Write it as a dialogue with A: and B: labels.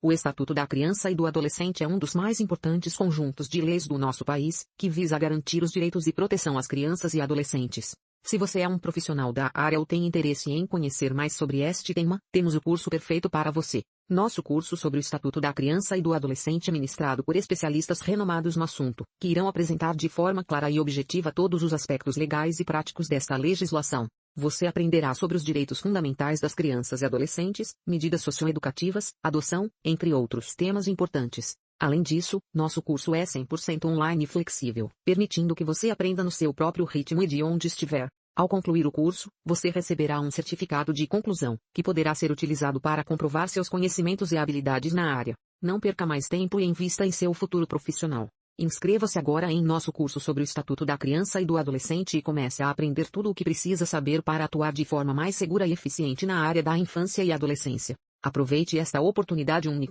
A: O Estatuto da Criança e do Adolescente é um dos mais importantes conjuntos de leis do nosso país, que visa garantir os direitos e proteção às crianças e adolescentes. Se você é um profissional da área ou tem interesse em conhecer mais sobre este tema, temos o curso perfeito para você. Nosso curso sobre o Estatuto da Criança e do Adolescente é ministrado por especialistas renomados no assunto, que irão apresentar de forma clara e objetiva todos os aspectos legais e práticos desta legislação. Você aprenderá sobre os direitos fundamentais das crianças e adolescentes, medidas socioeducativas, adoção, entre outros temas importantes. Além disso, nosso curso é 100% online e flexível, permitindo que você aprenda no seu próprio ritmo e de onde estiver. Ao concluir o curso, você receberá um certificado de conclusão, que poderá ser utilizado para comprovar seus conhecimentos e habilidades na área. Não perca mais tempo e invista em seu futuro profissional. Inscreva-se agora em nosso curso sobre o Estatuto da Criança e do Adolescente e comece a aprender tudo o que precisa saber para atuar de forma mais segura e eficiente na área da infância e adolescência. Aproveite esta oportunidade única.